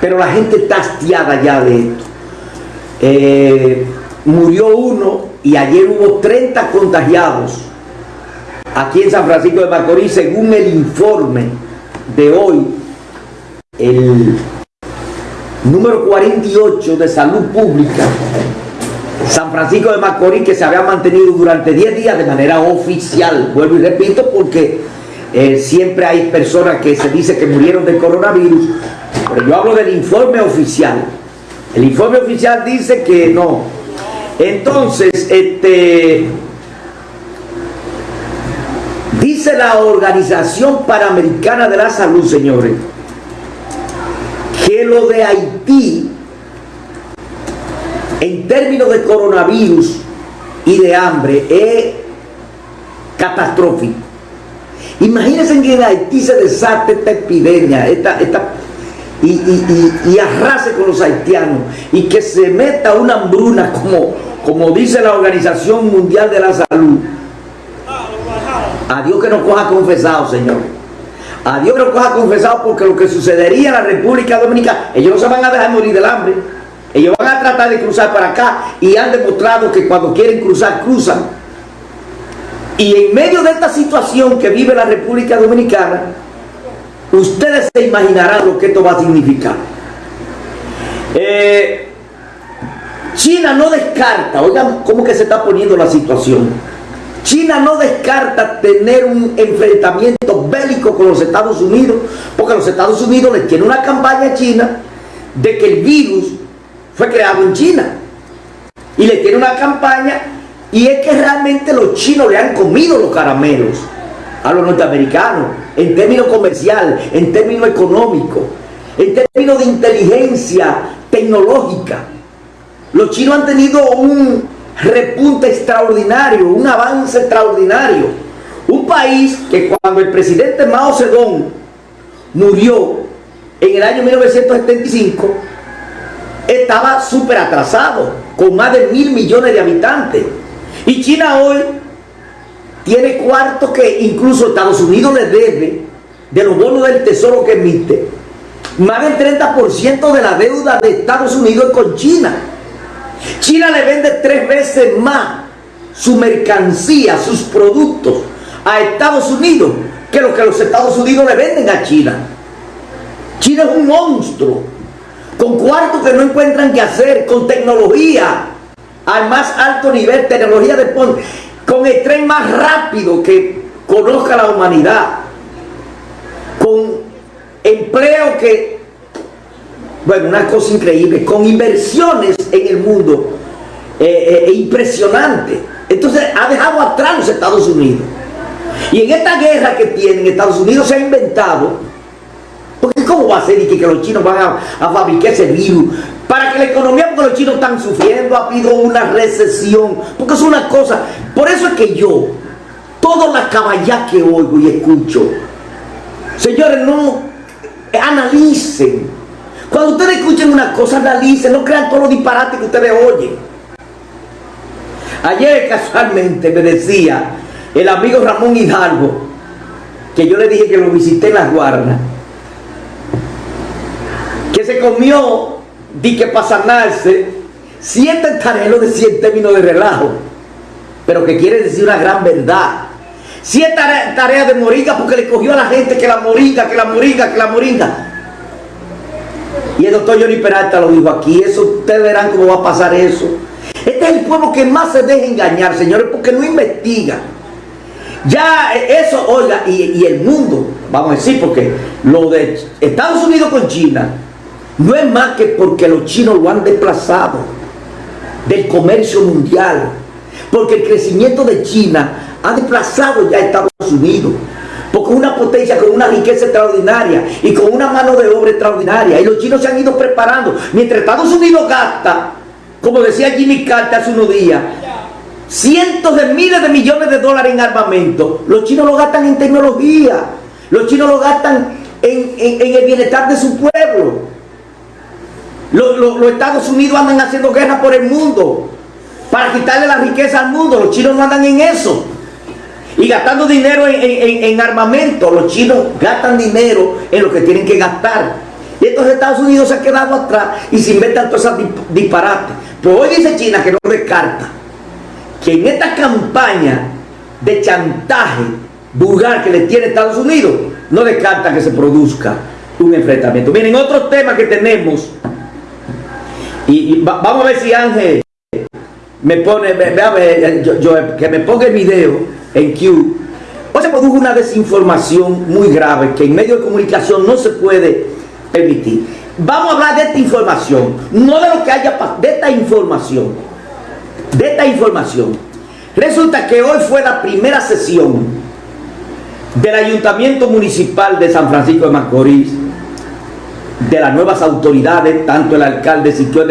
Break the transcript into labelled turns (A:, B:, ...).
A: pero la gente está hastiada ya de esto. Eh, murió uno y ayer hubo 30 contagiados aquí en San Francisco de Macorís, según el informe de hoy, el número 48 de salud pública, San Francisco de Macorís, que se había mantenido durante 10 días de manera oficial, vuelvo y repito, porque eh, siempre hay personas que se dice que murieron del coronavirus, pero yo hablo del informe oficial. El informe oficial dice que no. Entonces, este, dice la Organización Panamericana de la Salud, señores, que lo de Haití, en términos de coronavirus y de hambre, es catastrófico. Imagínense que en Haití se desate esta epidemia, esta, esta, y, y, arrase con los haitianos y que se meta una hambruna como, como dice la Organización Mundial de la Salud. A Dios que nos coja confesado, Señor. A Dios que nos coja confesado porque lo que sucedería en la República Dominicana, ellos no se van a dejar morir del hambre. Ellos van a tratar de cruzar para acá y han demostrado que cuando quieren cruzar, cruzan. Y en medio de esta situación que vive la República Dominicana, ustedes se imaginarán lo que esto va a significar. Eh, China no descarta, oigan cómo que se está poniendo la situación. China no descarta tener un enfrentamiento bélico con los Estados Unidos, porque los Estados Unidos les tiene una campaña a China de que el virus fue creado en China. Y le tiene una campaña y es que realmente los chinos le han comido los caramelos a los norteamericanos, en términos comercial, en términos económicos, en términos de inteligencia tecnológica. Los chinos han tenido un repunte extraordinario, un avance extraordinario. Un país que cuando el presidente Mao Zedong murió en el año 1975, estaba súper atrasado, con más de mil millones de habitantes. Y China hoy tiene cuarto que incluso Estados Unidos le debe de los bonos del tesoro que emite. Más del 30% de la deuda de Estados Unidos es con China. China le vende tres veces más su mercancía, sus productos a Estados Unidos que lo que los Estados Unidos le venden a China. China es un monstruo, con cuartos que no encuentran qué hacer, con tecnología al más alto nivel, tecnología de con el tren más rápido que conozca la humanidad, con empleo que, bueno, una cosa increíble, con inversiones en el mundo eh, eh, impresionante. Entonces ha dejado atrás los Estados Unidos. Y en esta guerra que tienen, Estados Unidos se ha inventado, porque ¿cómo va a ser y que, los chinos van a, a fabricar ese virus? para que la economía, porque los chinos están sufriendo, ha habido una recesión, porque es una cosa, por eso es que yo, todas las caballas que oigo y escucho, señores, no analicen. Cuando ustedes escuchen una cosa, analicen, no crean todos los disparates que ustedes oyen. Ayer casualmente me decía el amigo Ramón Hidalgo, que yo le dije que lo visité en las guardas, que se comió di que para sanarse, siete tareas de 100 términos de relajo, pero que quiere decir una gran verdad. Siete tareas de moringa porque le cogió a la gente que la moringa, que la moringa, que la moringa. Y el doctor Johnny Peralta lo dijo aquí, eso ustedes verán cómo va a pasar eso. Este es el pueblo que más se deja engañar, señores, porque no investiga. Ya eso, oiga, y el mundo, vamos a decir, porque lo de Estados Unidos con China, no es más que porque los chinos lo han desplazado del comercio mundial. Porque el crecimiento de China ha desplazado ya a Estados Unidos. Porque es una potencia con una riqueza extraordinaria y con una mano de obra extraordinaria. Y los chinos se han ido preparando. Mientras Estados Unidos gasta, como decía Jimmy Carter hace unos días, cientos de miles de millones de dólares en armamento, los chinos lo gastan en tecnología. Los chinos lo gastan en, en el bienestar de su pueblo. Los, Estados Unidos andan haciendo guerra por el mundo para quitarle la riqueza al mundo. Los chinos no andan en eso. Y gastando dinero en, armamento. Los chinos gastan dinero en lo que tienen que gastar. Y entonces Estados Unidos se ha quedado atrás y se inventan todas esas disparates. Pero hoy dice China que no descarta que en esta campaña de chantaje vulgar que le tiene Estados Unidos, no descarta que se produzca un enfrentamiento. Miren, otros temas que tenemos, y, vamos a ver si Ángel me pone, que me ponga el video en Q. Hoy se produjo una desinformación muy grave que en medio de comunicación no se puede permitir. Vamos a hablar de esta información, no de lo que haya pasado, de esta información. De esta información. Resulta que hoy fue la primera sesión del Ayuntamiento Municipal de San Francisco de Macorís, de las nuevas autoridades, tanto el alcalde Siquio